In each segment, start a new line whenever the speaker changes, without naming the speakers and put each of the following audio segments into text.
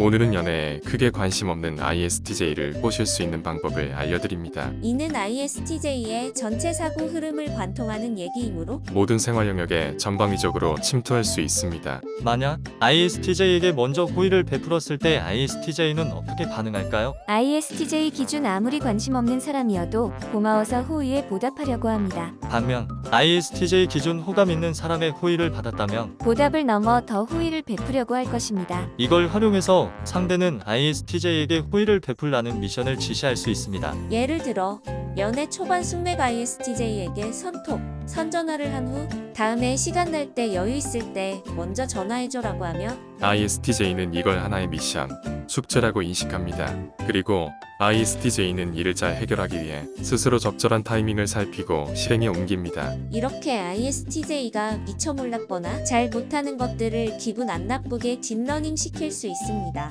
오늘은 연애에 크게 관심 없는 ISTJ를 꼬실 수 있는 방법을 알려드립니다.
이는 ISTJ의 전체 사고 흐름을 관통하는 얘기이므로
모든 생활 영역에 전방위적으로 침투할 수 있습니다.
만약 ISTJ에게 먼저 호의를 베풀었을 때 ISTJ는 어떻게 반응할까요?
ISTJ 기준 아무리 관심 없는 사람이어도 고마워서 호의에 보답하려고 합니다.
반면 ISTJ 기준 호감 있는 사람의 호의를 받았다면
보답을 넘어 더 호의를 베푸려고 할 것입니다.
이걸 활용해서 상대는 ISTJ에게 호의를 베풀라는 미션을 지시할 수 있습니다.
예를 들어 연애 초반 숙맥 ISTJ에게 선톡, 선전화를 한 후 다음에 시간 날 때 여유 있을 때 먼저 전화해줘라고 하며
ISTJ는 이걸 하나의 미션, 숙제라고 인식합니다. 그리고 ISTJ는 이를 잘 해결하기 위해 스스로 적절한 타이밍을 살피고 실행에 옮깁니다.
이렇게 ISTJ가 미처 몰랐거나 잘 못하는 것들을 기분 안 나쁘게 딥러닝 시킬 수 있습니다.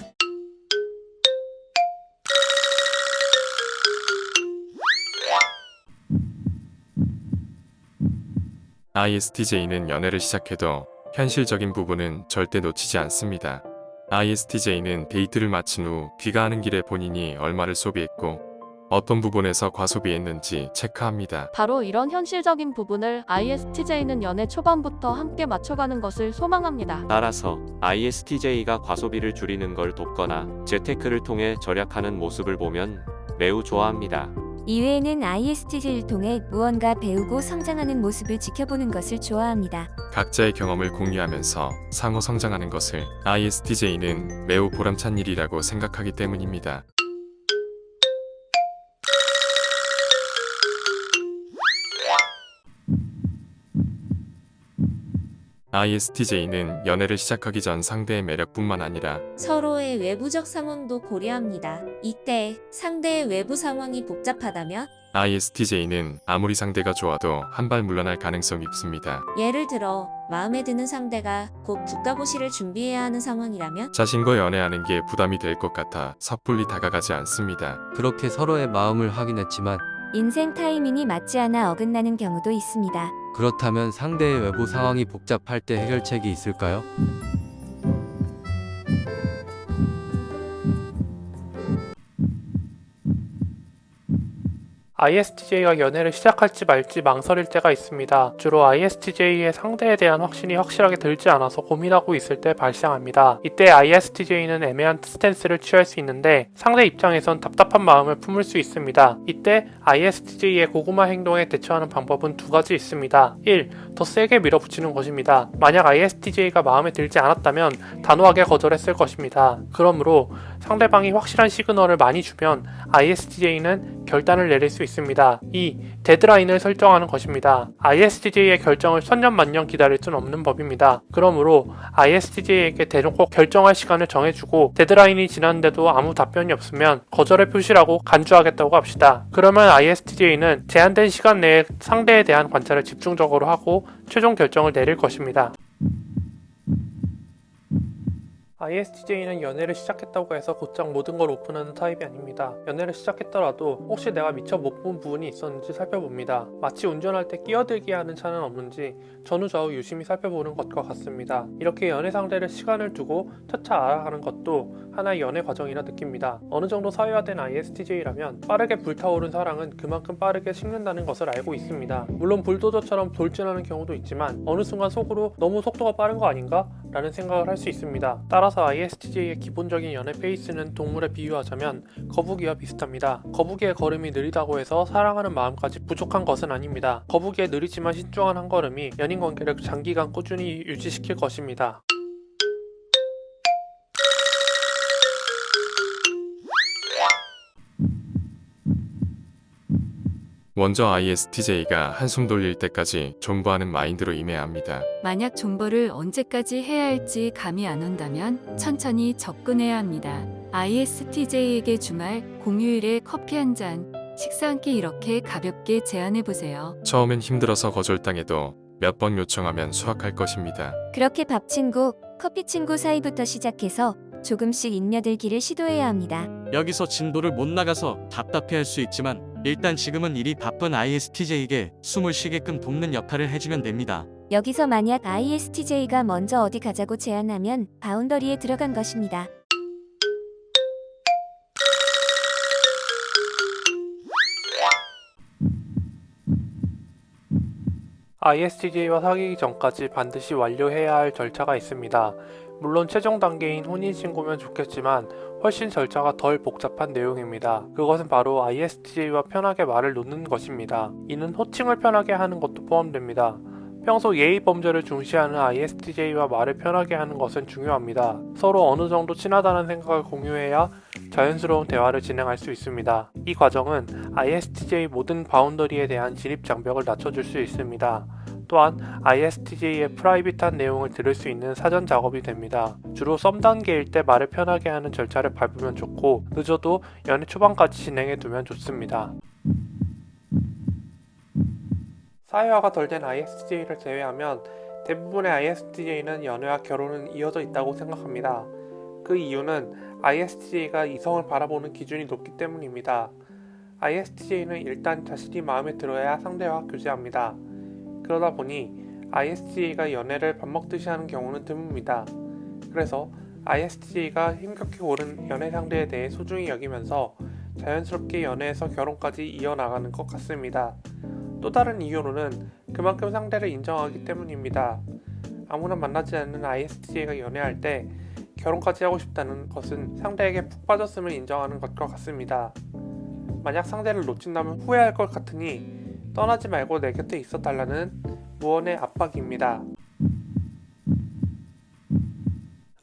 ISTJ는 연애를 시작해도 현실적인 부분은 절대 놓치지 않습니다. ISTJ는 데이트를 마친 후 귀가하는 길에 본인이 얼마를 소비했고 어떤 부분에서 과소비했는지 체크합니다.
바로 이런 현실적인 부분을 ISTJ는 연애 초반부터 함께 맞춰가는 것을 소망합니다.
따라서 ISTJ가 과소비를 줄이는 걸 돕거나 재테크를 통해 절약하는 모습을 보면 매우 좋아합니다.
이외에는 ISTJ를 통해 무언가 배우고 성장하는 모습을 지켜보는 것을 좋아합니다.
각자의 경험을 공유하면서 상호 성장하는 것을 ISTJ는 매우 보람찬 일이라고 생각하기 때문입니다. ISTJ는 연애를 시작하기 전 상대의 매력뿐만 아니라
서로의 외부적 상황도 고려합니다. 이때 상대의 외부 상황이 복잡하다면
ISTJ는 아무리 상대가 좋아도 한 발 물러날 가능성이 있습니다.
예를 들어 마음에 드는 상대가 곧 국가고시를 준비해야 하는 상황이라면
자신과 연애하는 게 부담이 될 것 같아 섣불리 다가가지 않습니다.
그렇게 서로의 마음을 확인했지만
인생 타이밍이 맞지 않아 어긋나는 경우도 있습니다.
그렇다면 상대의 외부 상황이 복잡할 때 해결책이 있을까요?
ISTJ가 연애를 시작할지 말지 망설일 때가 있습니다. 주로 ISTJ의 상대에 대한 확신이 확실하게 들지 않아서 고민하고 있을 때 발생합니다. 이때 ISTJ는 애매한 스탠스를 취할 수 있는데 상대 입장에선 답답한 마음을 품을 수 있습니다. 이때 ISTJ의 고구마 행동에 대처하는 방법은 두 가지 있습니다. 1. 더 세게 밀어붙이는 것입니다. 만약 ISTJ가 마음에 들지 않았다면 단호하게 거절했을 것입니다. 그러므로 상대방이 확실한 시그널을 많이 주면 ISTJ는 결단을 내릴 수 있습니다. 2. 데드라인을 설정하는 것입니다. ISTJ의 결정을 천년만년 기다릴 수는 없는 법입니다. 그러므로 ISTJ에게 대놓고 결정할 시간을 정해주고 데드라인이 지났는데도 아무 답변이 없으면 거절의 표시라고 간주하겠다고 합시다. 그러면 ISTJ는 제한된 시간 내에 상대에 대한 관찰을 집중적으로 하고 최종 결정을 내릴 것입니다. ISTJ는 연애를 시작했다고 해서 곧장 모든 걸 오픈하는 타입이 아닙니다. 연애를 시작했더라도 혹시 내가 미처 못 본 부분이 있었는지 살펴봅니다. 마치 운전할 때 끼어들게 하는 차는 없는지 전후좌우 유심히 살펴보는 것과 같습니다. 이렇게 연애 상대를 시간을 두고 차차 알아가는 것도 하나의 연애 과정이라 느낍니다. 어느 정도 사회화된 ISTJ라면 빠르게 불타오른 사랑은 그만큼 빠르게 식는다는 것을 알고 있습니다. 물론 불도저처럼 돌진하는 경우도 있지만 어느 순간 속으로 너무 속도가 빠른 거 아닌가? 라는 생각을 할 수 있습니다. 따라서 ISTJ의 기본적인 연애 페이스는 동물에 비유하자면 거북이와 비슷합니다. 거북이의 걸음이 느리다고 해서 사랑하는 마음까지 부족한 것은 아닙니다. 거북이의 느리지만 신중한 한 걸음이 연인 관계를 장기간 꾸준히 유지시킬 것입니다.
먼저 ISTJ가 한숨 돌릴 때까지 존버하는 마인드로 임해야 합니다.
만약 존버를 언제까지 해야 할지 감이 안 온다면 천천히 접근해야 합니다. ISTJ에게 주말, 공휴일에 커피 한 잔, 식사 한 끼 이렇게 가볍게 제안해 보세요.
처음엔 힘들어서 거절당해도 몇 번 요청하면 수확할 것입니다.
그렇게 밥 친구, 커피 친구 사이부터 시작해서 조금씩 인며들기를 시도해야 합니다.
여기서 진도를 못 나가서 답답해할 수 있지만 일단 지금은 일이 바쁜 ISTJ에게 숨을 쉬게끔 돕는 역할을 해주면 됩니다.
여기서 만약 ISTJ가 먼저 어디 가자고 제안하면 바운더리에 들어간 것입니다.
ISTJ와 사귀기 전까지 반드시 완료해야 할 절차가 있습니다. 물론 최종 단계인 혼인신고면 좋겠지만 훨씬 절차가 덜 복잡한 내용입니다. 그것은 바로 ISTJ와 편하게 말을 놓는 것입니다. 이는 호칭을 편하게 하는 것도 포함됩니다. 평소 예의 범죄를 중시하는 ISTJ와 말을 편하게 하는 것은 중요합니다. 서로 어느 정도 친하다는 생각을 공유해야 자연스러운 대화를 진행할 수 있습니다. 이 과정은 ISTJ 모든 바운더리에 대한 진입 장벽을 낮춰줄 수 있습니다. 또한 ISTJ의 프라이빗한 내용을 들을 수 있는 사전 작업이 됩니다. 주로 썸 단계일 때 말을 편하게 하는 절차를 밟으면 좋고 늦어도 연애 초반까지 진행해 두면 좋습니다. 사회화가 덜 된 ISTJ를 제외하면 대부분의 ISTJ는 연애와 결혼은 이어져 있다고 생각합니다. 그 이유는 ISTJ가 이성을 바라보는 기준이 높기 때문입니다. ISTJ는 일단 자신이 마음에 들어야 상대와 교제합니다. 그러다 보니 ISTJ가 연애를 밥 먹듯이 하는 경우는 드뭅니다. 그래서 ISTJ가 힘겹게 고른 연애 상대에 대해 소중히 여기면서 자연스럽게 연애에서 결혼까지 이어나가는 것 같습니다. 또 다른 이유로는 그만큼 상대를 인정하기 때문입니다. 아무나 만나지 않는 ISTJ가 연애할 때 결혼까지 하고 싶다는 것은 상대에게 푹 빠졌음을 인정하는 것과 같습니다. 만약 상대를 놓친다면 후회할 것 같으니 떠나지 말고 내 곁에 있어 달라는 무언의 압박입니다.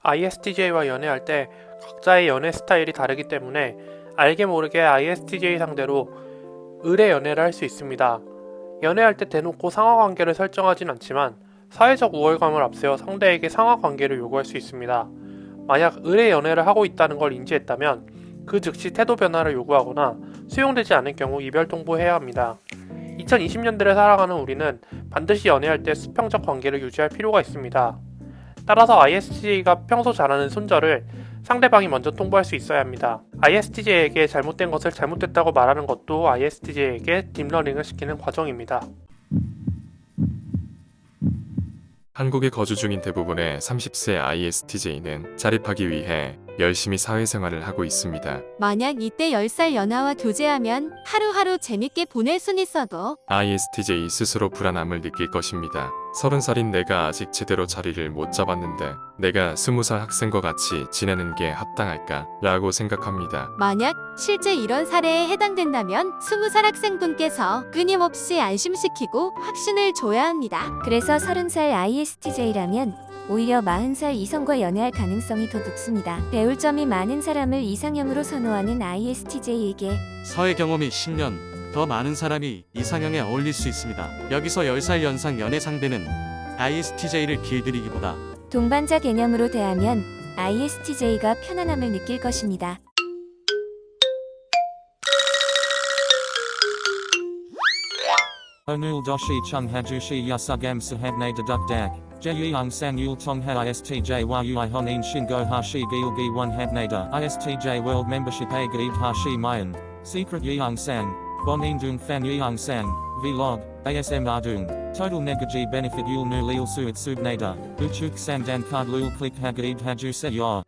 ISTJ와 연애할 때 각자의 연애 스타일이 다르기 때문에 알게 모르게 ISTJ 상대로 의뢰 연애를 할 수 있습니다. 연애할 때 대놓고 상하관계를 설정하진 않지만 사회적 우월감을 앞세워 상대에게 상하관계를 요구할 수 있습니다. 만약 의뢰 연애를 하고 있다는 걸 인지했다면 그 즉시 태도 변화를 요구하거나 수용되지 않을 경우 이별 통보해야 합니다. 2020년대를 살아가는 우리는 반드시 연애할 때 수평적 관계를 유지할 필요가 있습니다. 따라서 ISTJ가 평소 잘하는 손절을 상대방이 먼저 통보할 수 있어야 합니다. ISTJ에게 잘못된 것을 잘못됐다고 말하는 것도 ISTJ에게 딥러닝을 시키는 과정입니다.
한국에 거주 중인 대부분의 30세 ISTJ는 자립하기 위해 열심히 사회생활을 하고 있습니다.
만약 이때 10살 연하와 교제하면 하루하루 재밌게 보낼 순 있어도
ISTJ 스스로 불안함을 느낄 것입니다. 30살인 내가 아직 제대로 자리를 못 잡았는데 내가 20살 학생과 같이 지내는 게 합당할까? 라고 생각합니다.
만약 실제 이런 사례에 해당된다면 20살 학생분께서 끊임없이 안심시키고 확신을 줘야 합니다.
그래서 30살 ISTJ라면 오히려 40살 이성과 연애할 가능성이 더 높습니다. 배울 점이 많은 사람을 이상형으로 선호하는 ISTJ에게
사회 경험이 10년 더 많은 사람이 이상형에 어울릴 수 있습니다. 여기서 10살 연상 연애 상대는 ISTJ를 길들이기보다
동반자 개념으로 대하면 ISTJ가 편안함을 느낄 것입니다.
Yasugam sahabne deduk dak. Jeyung sang yul tongha istj yui honin shingo hashi gilgi one habnada istj world membership a gaib hashi mayan. Secret yeung sang. Bon dung fan yeung sang. Vlog. ASM ardung. Total negaji benefit yul nu lil suit subnada. Uchuk sandan card lul click hagaib haju se.